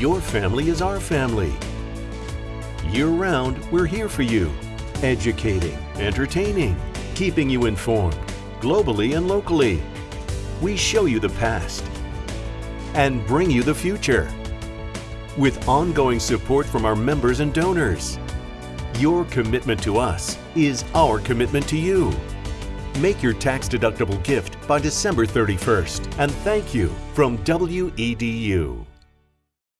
Your family is our family. Year round, we're here for you, educating, entertaining, keeping you informed, globally and locally. We show you the past and bring you the future with ongoing support from our members and donors. Your commitment to us is our commitment to you. Make your tax-deductible gift by December 31st and thank you from WEDU.